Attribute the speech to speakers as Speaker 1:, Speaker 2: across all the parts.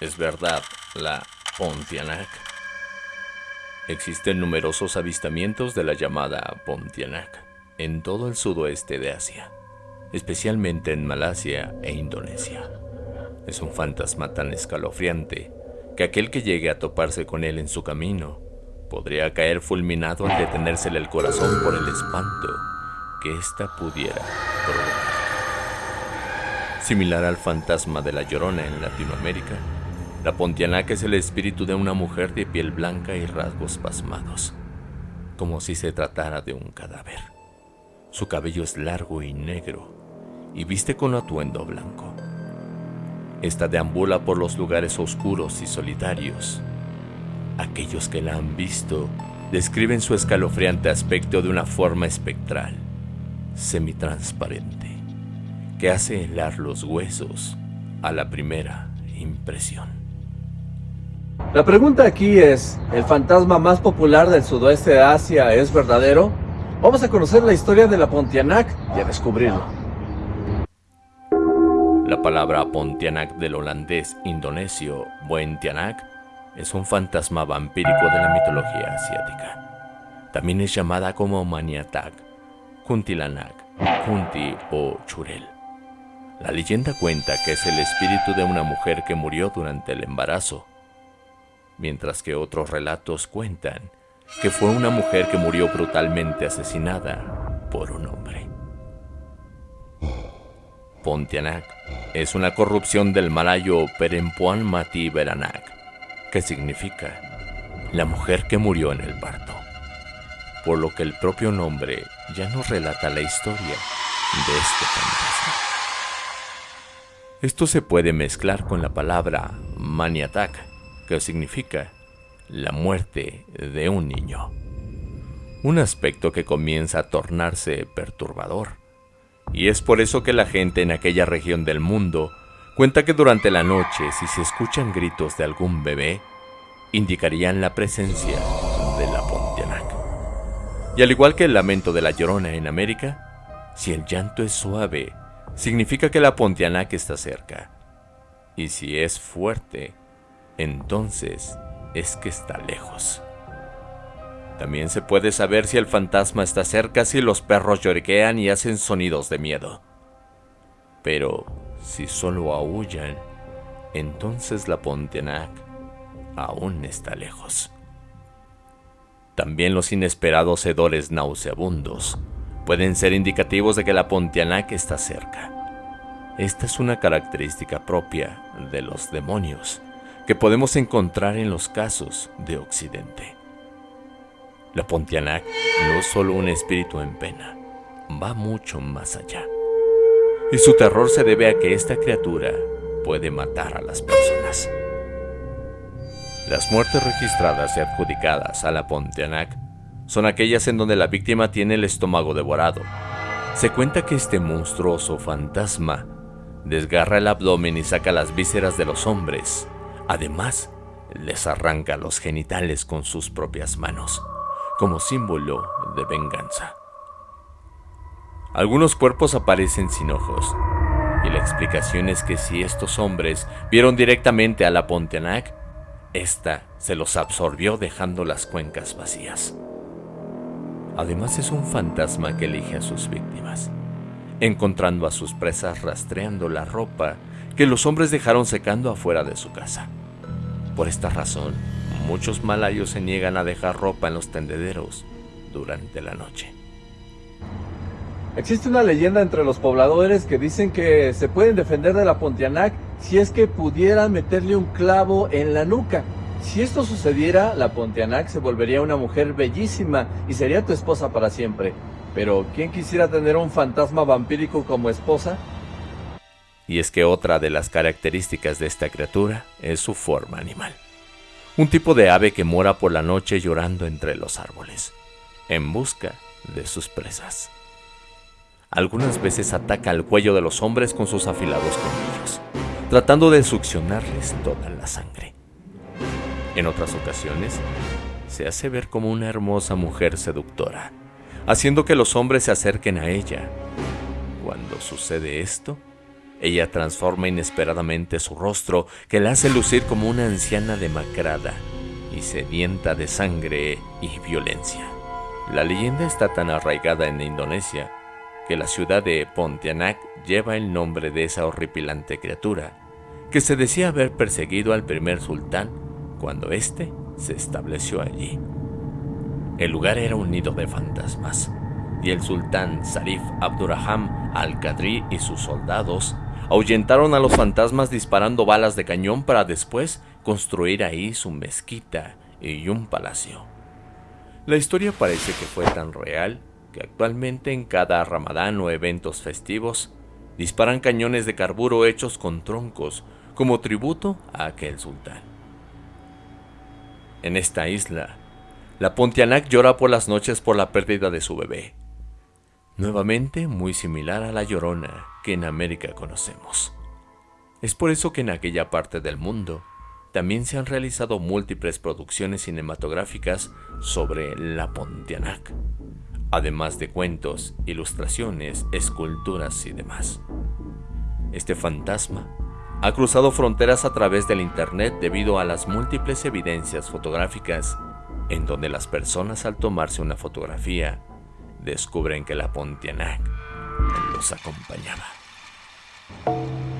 Speaker 1: ¿Es verdad la Pontianak? Existen numerosos avistamientos de la llamada Pontianak en todo el sudoeste de Asia, especialmente en Malasia e Indonesia. Es un fantasma tan escalofriante que aquel que llegue a toparse con él en su camino podría caer fulminado al detenérsele el corazón por el espanto que ésta pudiera provocar. Similar al fantasma de la Llorona en Latinoamérica, la Pontianak es el espíritu de una mujer de piel blanca y rasgos pasmados, como si se tratara de un cadáver. Su cabello es largo y negro y viste con atuendo blanco. Esta deambula por los lugares oscuros y solitarios. Aquellos que la han visto describen su escalofriante aspecto de una forma espectral, semitransparente, que hace helar los huesos a la primera impresión.
Speaker 2: La pregunta aquí es, ¿el fantasma más popular del sudoeste de Asia es verdadero? Vamos a conocer la historia de la Pontianak y a descubrirlo.
Speaker 1: La palabra Pontianak del holandés indonesio Buentianak es un fantasma vampírico de la mitología asiática. También es llamada como Maniatak, Kuntilanak, Kunti o Churel. La leyenda cuenta que es el espíritu de una mujer que murió durante el embarazo mientras que otros relatos cuentan que fue una mujer que murió brutalmente asesinada por un hombre. Pontianak es una corrupción del malayo Perempuan Mati Beranak, que significa la mujer que murió en el parto, por lo que el propio nombre ya nos relata la historia de este fantasma. Esto se puede mezclar con la palabra maniatak, que significa la muerte de un niño. Un aspecto que comienza a tornarse perturbador. Y es por eso que la gente en aquella región del mundo cuenta que durante la noche si se escuchan gritos de algún bebé, indicarían la presencia de la Pontianak. Y al igual que el lamento de la llorona en América, si el llanto es suave, significa que la Pontianak está cerca. Y si es fuerte, entonces es que está lejos. También se puede saber si el fantasma está cerca si los perros lloriquean y hacen sonidos de miedo. Pero si solo aullan, entonces la Pontianak aún está lejos. También los inesperados hedores nauseabundos pueden ser indicativos de que la Pontianak está cerca. Esta es una característica propia de los demonios que podemos encontrar en los casos de Occidente. La Pontianak no es solo un espíritu en pena, va mucho más allá. Y su terror se debe a que esta criatura puede matar a las personas. Las muertes registradas y adjudicadas a la Pontianak son aquellas en donde la víctima tiene el estómago devorado. Se cuenta que este monstruoso fantasma desgarra el abdomen y saca las vísceras de los hombres Además, les arranca los genitales con sus propias manos, como símbolo de venganza. Algunos cuerpos aparecen sin ojos, y la explicación es que si estos hombres vieron directamente a la Pontianak, esta se los absorbió dejando las cuencas vacías. Además es un fantasma que elige a sus víctimas, encontrando a sus presas rastreando la ropa que los hombres dejaron secando afuera de su casa. Por esta razón, muchos malayos se niegan a dejar ropa en los tendederos durante la noche.
Speaker 2: Existe una leyenda entre los pobladores que dicen que se pueden defender de la Pontianak si es que pudieran meterle un clavo en la nuca. Si esto sucediera, la Pontianak se volvería una mujer bellísima y sería tu esposa para siempre. Pero, ¿quién quisiera tener un fantasma vampírico como esposa?
Speaker 1: Y es que otra de las características de esta criatura es su forma animal. Un tipo de ave que mora por la noche llorando entre los árboles, en busca de sus presas. Algunas veces ataca al cuello de los hombres con sus afilados colmillos, tratando de succionarles toda la sangre. En otras ocasiones, se hace ver como una hermosa mujer seductora, haciendo que los hombres se acerquen a ella. Cuando sucede esto, ella transforma inesperadamente su rostro que la hace lucir como una anciana demacrada y sedienta de sangre y violencia. La leyenda está tan arraigada en Indonesia que la ciudad de Pontianak lleva el nombre de esa horripilante criatura, que se decía haber perseguido al primer sultán cuando éste se estableció allí. El lugar era un nido de fantasmas, y el sultán Sarif Abdurraham al-Qadri y sus soldados ahuyentaron a los fantasmas disparando balas de cañón para después construir ahí su mezquita y un palacio. La historia parece que fue tan real que actualmente en cada ramadán o eventos festivos disparan cañones de carburo hechos con troncos como tributo a aquel sultán. En esta isla, la Pontianak llora por las noches por la pérdida de su bebé, nuevamente muy similar a la llorona que en América conocemos. Es por eso que en aquella parte del mundo también se han realizado múltiples producciones cinematográficas sobre la Pontianak, además de cuentos, ilustraciones, esculturas y demás. Este fantasma ha cruzado fronteras a través del Internet debido a las múltiples evidencias fotográficas en donde las personas al tomarse una fotografía descubren que la Pontianak los acompañaba.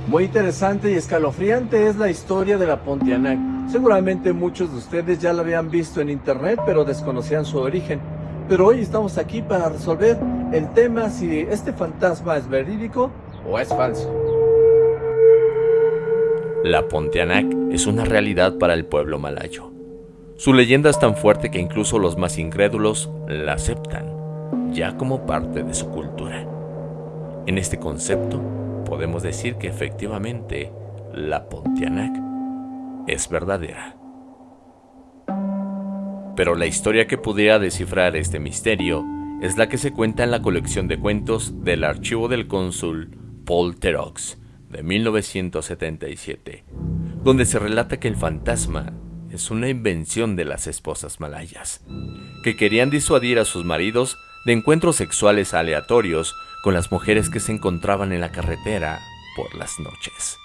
Speaker 2: Muy interesante y escalofriante es la historia de la Pontianak. Seguramente muchos de ustedes ya la habían visto en internet, pero desconocían su origen. Pero hoy estamos aquí para resolver el tema si este fantasma es verídico o es falso.
Speaker 1: La Pontianak es una realidad para el pueblo malayo. Su leyenda es tan fuerte que incluso los más incrédulos la aceptan, ya como parte de su cultura. En este concepto, podemos decir que efectivamente la Pontianak es verdadera. Pero la historia que pudiera descifrar este misterio es la que se cuenta en la colección de cuentos del archivo del cónsul Paul Terox de 1977, donde se relata que el fantasma es una invención de las esposas malayas, que querían disuadir a sus maridos de encuentros sexuales aleatorios con las mujeres que se encontraban en la carretera por las noches.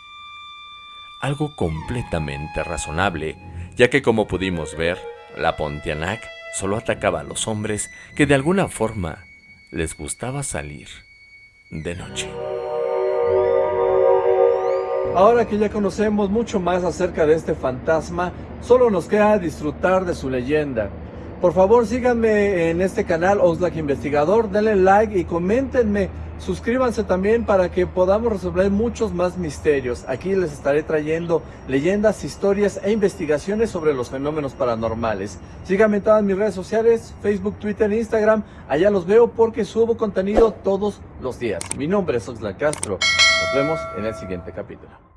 Speaker 1: Algo completamente razonable, ya que como pudimos ver, la Pontianak solo atacaba a los hombres que de alguna forma les gustaba salir de noche.
Speaker 2: Ahora que ya conocemos mucho más acerca de este fantasma, solo nos queda disfrutar de su leyenda. Por favor síganme en este canal Oxlack Investigador, denle like y coméntenme. Suscríbanse también para que podamos resolver muchos más misterios. Aquí les estaré trayendo leyendas, historias e investigaciones sobre los fenómenos paranormales. Síganme en todas mis redes sociales, Facebook, Twitter e Instagram. Allá los veo porque subo contenido todos los días. Mi nombre es Oxlack Castro. Nos vemos en el siguiente capítulo.